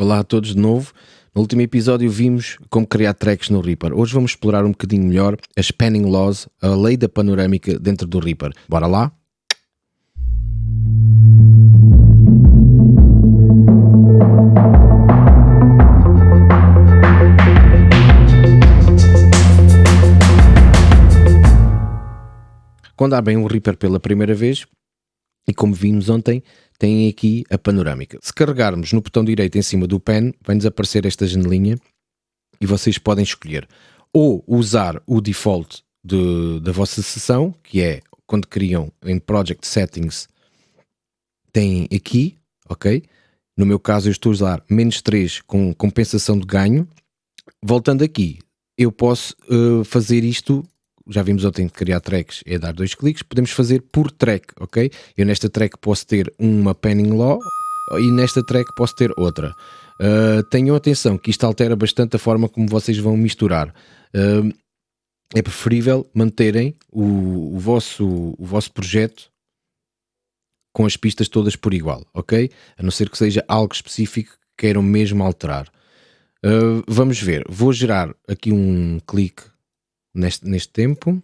Olá a todos de novo. No último episódio vimos como criar tracks no Reaper. Hoje vamos explorar um bocadinho melhor as panning laws, a lei da panorâmica dentro do Reaper. Bora lá? Quando abrem um Reaper pela primeira vez, e como vimos ontem, tem aqui a panorâmica. Se carregarmos no botão direito em cima do pen, vai-nos aparecer esta janelinha e vocês podem escolher ou usar o default de, da vossa sessão, que é quando criam em Project Settings, tem aqui, ok? No meu caso eu estou a usar menos 3 com compensação de ganho. Voltando aqui, eu posso uh, fazer isto já vimos ontem que criar tracks é dar dois cliques, podemos fazer por track, ok? Eu nesta track posso ter uma panning law e nesta track posso ter outra. Uh, tenham atenção que isto altera bastante a forma como vocês vão misturar. Uh, é preferível manterem o, o, vosso, o vosso projeto com as pistas todas por igual, ok? A não ser que seja algo específico que queiram mesmo alterar. Uh, vamos ver, vou gerar aqui um clique neste, neste tempo.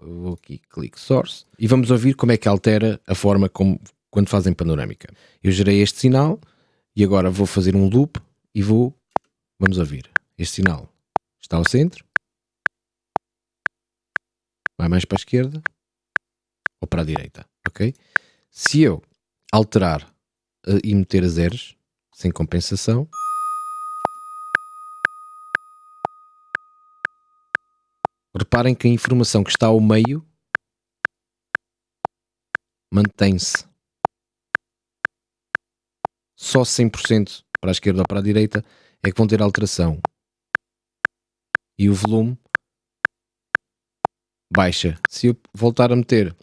Vou aqui, clique source e vamos ouvir como é que altera a forma como quando fazem panorâmica. Eu gerei este sinal e agora vou fazer um loop e vou, vamos ouvir. Este sinal está ao centro, vai mais para a esquerda ou para a direita, ok? Se eu alterar uh, e meter a zeros sem compensação, Reparem que a informação que está ao meio mantém-se. Só 100% para a esquerda ou para a direita é que vão ter alteração. E o volume baixa. Se eu voltar a meter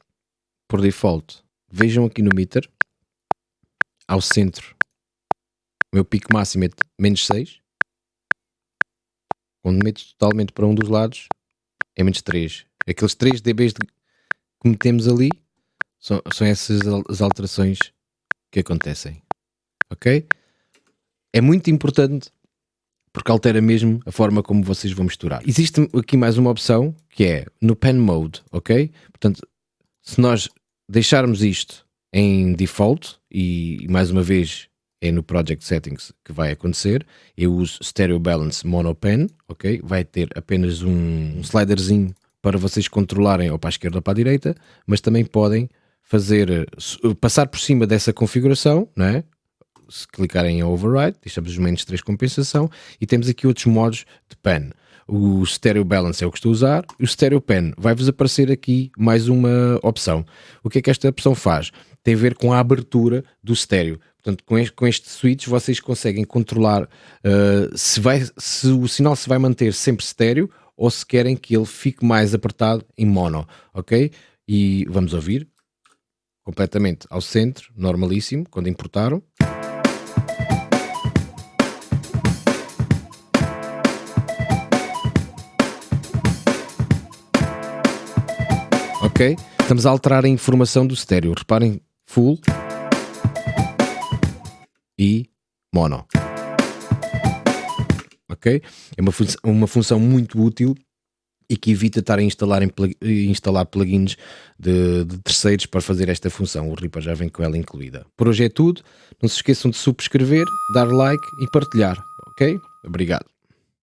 por default, vejam aqui no meter, ao centro, o meu pico máximo é menos 6. Quando meto totalmente para um dos lados, é menos 3. Aqueles 3 dBs que metemos ali são, são essas as alterações que acontecem. Ok? É muito importante porque altera mesmo a forma como vocês vão misturar. Existe aqui mais uma opção que é no Pen Mode, ok? Portanto, se nós deixarmos isto em default e mais uma vez é no Project Settings que vai acontecer. Eu uso Stereo Balance Mono Pen, ok? Vai ter apenas um, um sliderzinho para vocês controlarem ou para a esquerda ou para a direita, mas também podem fazer, passar por cima dessa configuração, não é? Se clicarem em Override, deixamos os menos 3 compensação e temos aqui outros modos de pen. O Stereo Balance é o que estou a usar, o Stereo Pen vai-vos aparecer aqui mais uma opção. O que é que esta opção faz? Tem a ver com a abertura do estéreo. Portanto, com este, com este switch vocês conseguem controlar uh, se, vai, se o sinal se vai manter sempre estéreo ou se querem que ele fique mais apertado em mono, ok? E vamos ouvir completamente ao centro, normalíssimo, quando importaram. Estamos a alterar a informação do estéreo. Reparem, full e mono. Ok? É uma, fun uma função muito útil e que evita estar a instalar, em instalar plugins de, de, terceiros para fazer esta função. O Reaper já vem com ela incluída. Por hoje é tudo. Não se esqueçam de subscrever, dar like e partilhar. Ok? Obrigado.